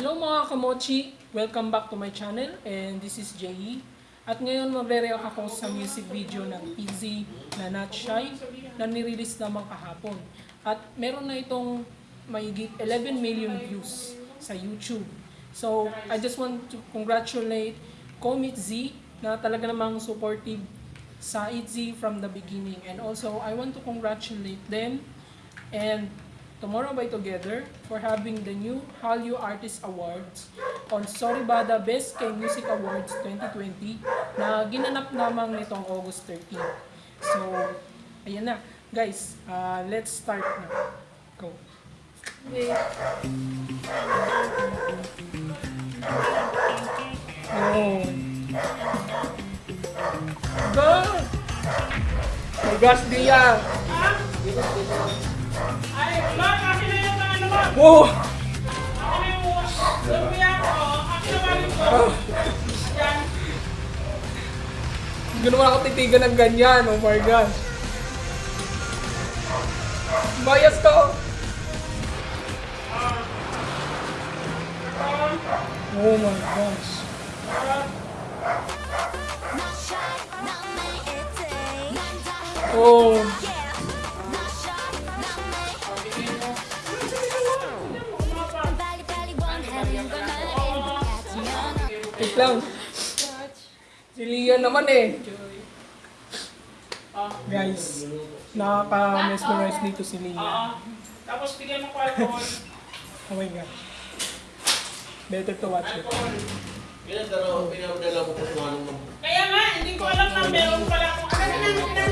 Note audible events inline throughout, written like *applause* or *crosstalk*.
Hello mga kamochi! Welcome back to my channel and this is Jay. At ngayon magre-react ako sa music video ng Easy na Not Shy na nirelease naman kahapon. At meron na itong mayigit 11 million views sa YouTube. So, I just want to congratulate Comet Z na talaga namang supportive sa ITZY from the beginning. And also, I want to congratulate them and Tomorrow by Together for having the new Hallyu Artist Awards on Soribada Best K Music Awards 2020 na ginanap namang nitong August 13. So, ayan na. Guys, uh, let's start na. Go. Oh. Go! My gosh, Dia! Ay, Yan. Hindi naman ako titigan ng ganyan. Oh my gosh. Bias ka. Oh my gosh. Oh. Wait lang. Si Lian naman eh. Guys, nakaka-mesmerize dito si Lian. Tapos bigyan mo ko alcohol. Oh my gosh. Better to watch it. Kung. Kaya nga, hindi ko alam na meron pala akong ano na na.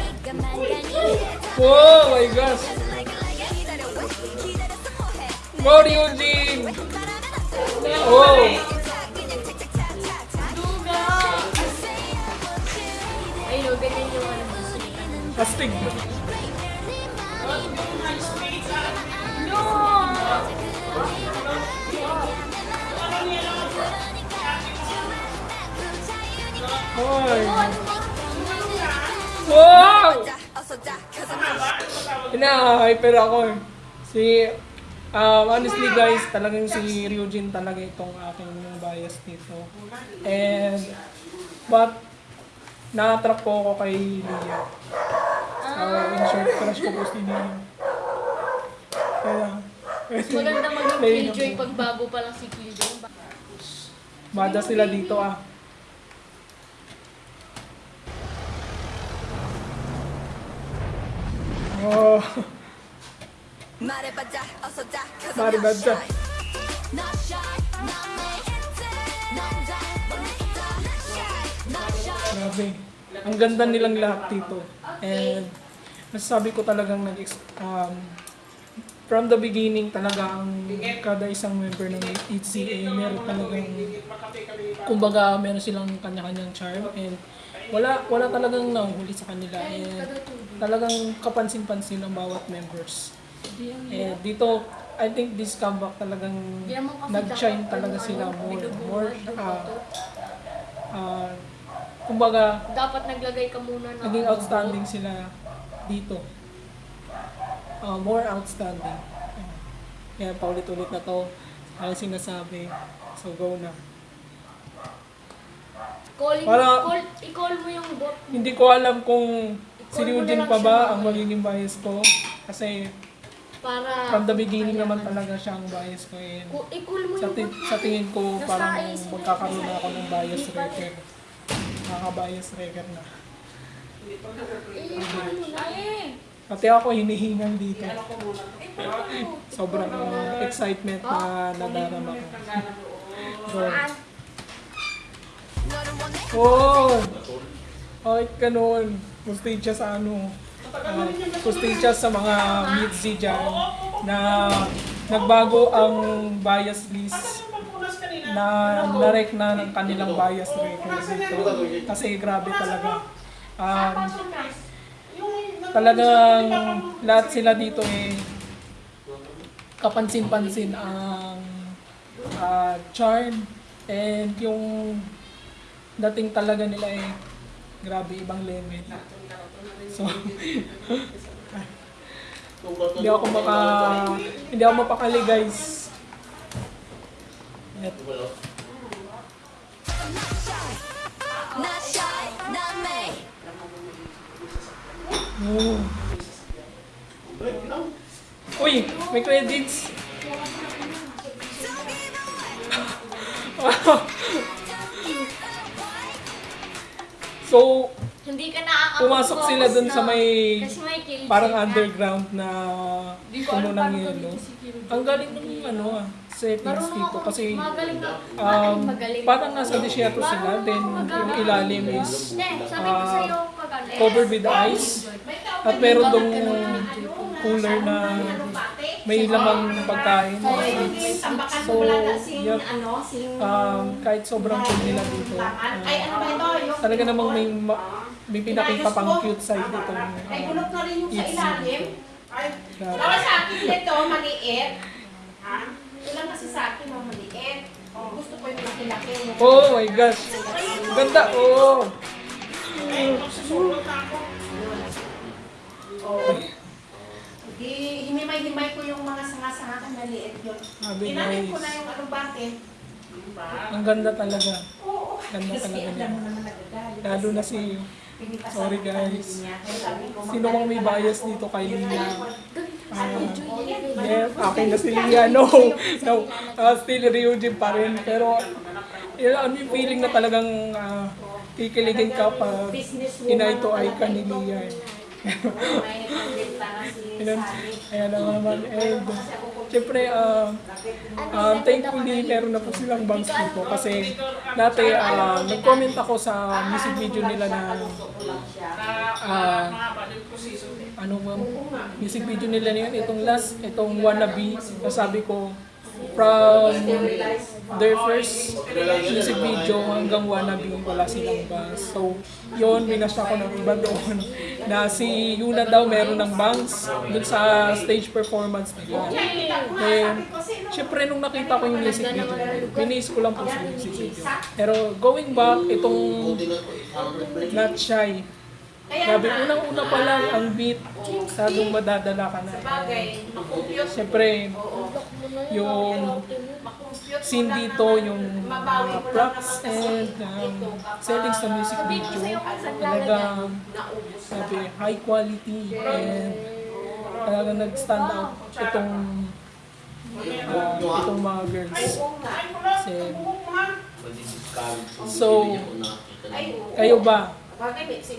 Oh my gosh. Wow, Eugene! Oh! Astig. Hoy! Wow! Ina-hyper ako eh. Si, um, honestly guys, talagang si Ryujin talaga itong aking bias dito. And, but, na-attract po ako kay Lia. Uh, insert crush ko po si Nini. Kaya eh, lang. Maganda maging Killjoy pag bago pa lang si Killjoy. Mada sila dito ah. Oh. Maribadja, also da, cause I'm not Ang ganda nilang lahat dito. And masasabi ko talagang nag um, from the beginning talaga ang kada isang member ng HCA meron talagang kumbaga meron silang kanya-kanyang charm and wala wala talagang nahuhuli sa kanila and talagang kapansin-pansin ang bawat members. And dito, I think this comeback talagang nag-shine talaga sila more, more, to. ah, kumbaga, Dapat naglagay ka muna ng... naging outstanding sila dito. Ah, more outstanding. Kaya paulit-ulit na to, ang sinasabi. So go na. Calling, Para- call, i-call mo yung bot. Hindi ko alam kung si Ryujin pa ba ang magiging bias ko. Kasi Para... from the beginning naman talaga siya ang bias ko. And I-call mo sa, yung ti- sa tingin ko parang magkakaroon na ako ng bias record. Nakaka-bias record na. Eh, i-call mo na eh. Pati ako hinihingal dito. Sobrang uh, excitement na nadarama ko. so, oh! Ay, ganun. Pustage siya sa ano. Uh, pustage siya sa mga midsi dyan na nagbago ang bias list na narek na ng kanilang bias record dito. Kasi grabe talaga. Um, talagang lahat sila dito eh kapansin-pansin ang ah, charm and yung dating talaga nila eh grabe ibang level. So *laughs* hindi ako maka hindi ako mapakali guys. Yan. Oh. Uy, may credits. *laughs* so, Hindi ka nakaka pumasok sila dun sa may Kasi may kill parang underground na puno ng yelo. Ang galing ng ano ah, settings dito kasi Magaling um, parang nasa desierto sila then yung ilalim is ano. covered with ice at meron dong cooler na may lamang pagkain. So, na sing, yep. ano, sing... Um, kahit sobrang cool nila dito, ano? Yung... talaga namang may ma- may pinakita pang cute side dito. Ay, bulok na rin yung sa ilalim. Ay, sa akin nito, maliit. Ha? Ilang kasi sa akin, oh, maliit. Oh, gusto ko yung laki-laki. Oh my gosh! Ganda! Oh! Susulot na ako. Oh. Di, himay-himay ko yung mga sanga-sanga kan maliit yun. Sabi Inanin ko na yung ano bakit. Ang ganda talaga. Oo. Ganda Kasi talaga alam niya. mo naman nagagalit. Lalo na si... Sorry, guys. Sino bang may bias dito kay Lia? Ah, yes, akin na si Lia. No! No! Ah, still Ryujin pa rin. Pero, yun, ano yung feeling na talagang ah, kikiligin ka pag Businesswoman inay to ay ka ni. Lia. eh. *laughs* Ayan, ayan na naman. And, syempre, ah, um, thankfully, meron na po silang bangs dito. Kasi, dati, ah, nag-comment ako sa music video nila na, ah, ano ba, music video nila na yun, itong last, itong wannabe, nasabi ko, from their first music video hanggang wannabe, wala silang bangs. So, yun, minasya ko ng iba doon *laughs* na si Yuna daw meron ng bangs dun sa stage performance nila. Eh, syempre nung nakita ko yung music video, pinis ko lang po sa music video. Pero going back, itong Not Shy, Grabe, unang-una pa lang ang beat, sadong madadala ka na. Bagay, makumpute. Siyempre, yung scene dito, yung mga props and um, settings sa music video, talagang sabi, high quality and talagang nag-stand out itong uh, itong mga girls. Kasi, So, kayo ba?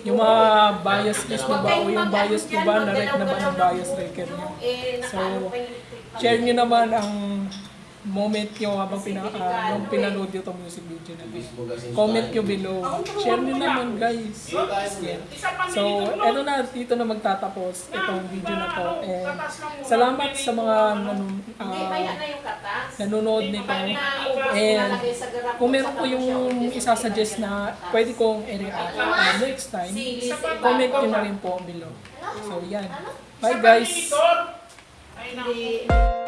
Yung mga bias list mo ba o yung bias ko ba, na-rec na ba ng bias record nyo? So, share nyo naman ang moment nyo habang pina, ah, nung pinanood nyo itong music video na to. Comment nyo below. Share nyo naman guys. Yeah. So, eto na, dito na magtatapos itong video na to. And salamat sa mga nanun, ah, nanonood nito. And kung meron po yung isasuggest na pwede kong i-react uh, next time, comment nyo na rin po below. So, yan. Bye guys! Hindi.